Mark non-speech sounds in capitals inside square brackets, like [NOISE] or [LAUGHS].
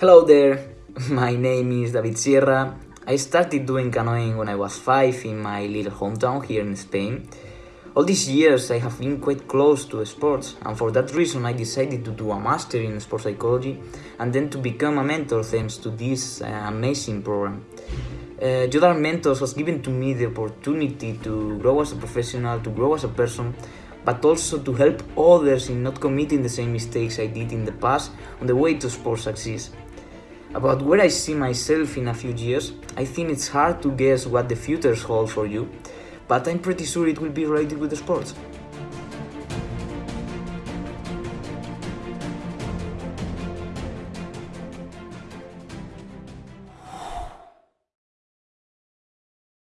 Hello there, [LAUGHS] my name is David Sierra. I started doing canoeing when I was 5 in my little hometown here in Spain. All these years I have been quite close to sports and for that reason I decided to do a master in sports psychology and then to become a mentor thanks to this uh, amazing program. Uh, Jordan Mentors has given to me the opportunity to grow as a professional, to grow as a person, but also to help others in not committing the same mistakes I did in the past on the way to sports success. About where I see myself in a few years, I think it's hard to guess what the future holds for you, but I'm pretty sure it will be related with the sports.